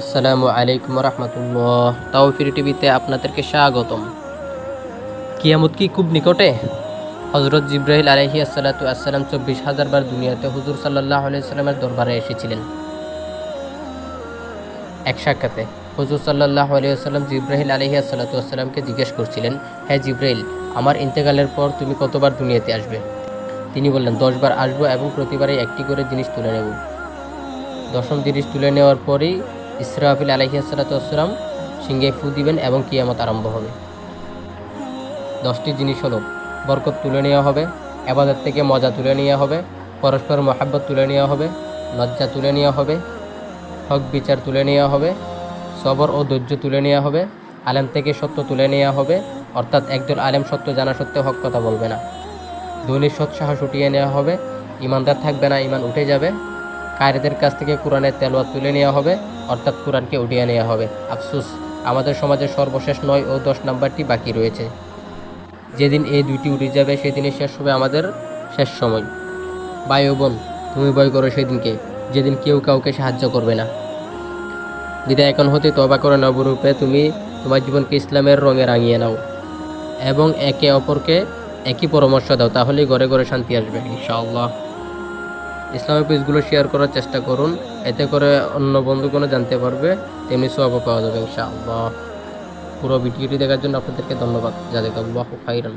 আসসালামু আলাইকুম রহমতুল্লাহ। তাওফির টিভিতে আপনাদেরকে স্বাগতম। কিয়ামত কি খুব নিকটে? হজরত জিব্রাহিল আলহি আসসালাতু আসসালাম চব্বিশ হাজার বার দুনিয়াতে হুজুর সাল্লাহ আলাইসাল্লামের দরবারে এসেছিলেন। এক সাক্ষাতে হুজুর সাল্লাহ আলিয়াল্লাম জিব্রাহিল আলহি আসসালাতু আসসালামকে জিজ্ঞেস করছিলেন হ্যাঁ জিব্রাহিল আমার ইন্তেকালের পর তুমি কতবার দুনিয়াতে আসবে? তিনি বললেন দশবার আসব এবং প্রতিবারে একটি করে জিনিস তুলে নেব। দশম জিনিস তুলে নেওয়ার পরেই ইসরাফিল আলহিসাল্লাম সিংহে ফু দিবেন এবং কিয়ামত আরম্ভ হবে। দশটি জিনিস হলো, বরকত তুলে নেওয়া হবে, আবাদত থেকে মজা তুলে নেওয়া হবে, পরস্পর মহাব্বত তুলে নেওয়া হবে, লজ্জা তুলে নেওয়া হবে, হক বিচার তুলে নেওয়া হবে, সবর ও ধৈর্য তুলে নেওয়া হবে, আলেম থেকে সত্য তুলে নেওয়া হবে, অর্থাৎ একদল আলেম সত্য জানা সত্ত্বেও হক কথা বলবে না। ধনীর সৎসাহস উঠিয়ে নেওয়া হবে, ইমানদার থাকবে না, ইমান উঠে যাবে কায়রেদের কাছ থেকে কোরআনের তেলোয়াত তুলে নেওয়া হবে, অর্থাৎ কোরআনকে উঠিয়ে নেওয়া হবে। আফসুস, আমাদের সমাজের সর্বশেষ নয় ও দশ নাম্বারটি বাকি রয়েছে। যেদিন এই দুইটি উঠে যাবে, সেদিনই শেষ হবে আমাদের শেষ সময়। ও বোন, তুমি ভয় করো সেদিনকে, যেদিন কেউ কাউকে সাহায্য করবে না। বিদায় এখন হতে তবা করে নবরূপে তুমি তোমার জীবনকে ইসলামের রঙে রাঙিয়ে নাও এবং একে অপরকে একই পরামর্শ দাও, তাহলেই ঘরে ঘরে শান্তি আসবে, ইনশাআল্লাহ। ইসলামিক পেজগুলো শেয়ার করার চেষ্টা করুন। এতে করে অন্য বন্ধুগণও জানতে পারবে, তেমনি সব পাওয়া যাবে ইনশাআল্লাহ। পুরো ভিডিওটি দেখার জন্য আপনাদেরকে ধন্যবাদ। যাদের আল্লাহ খাইরান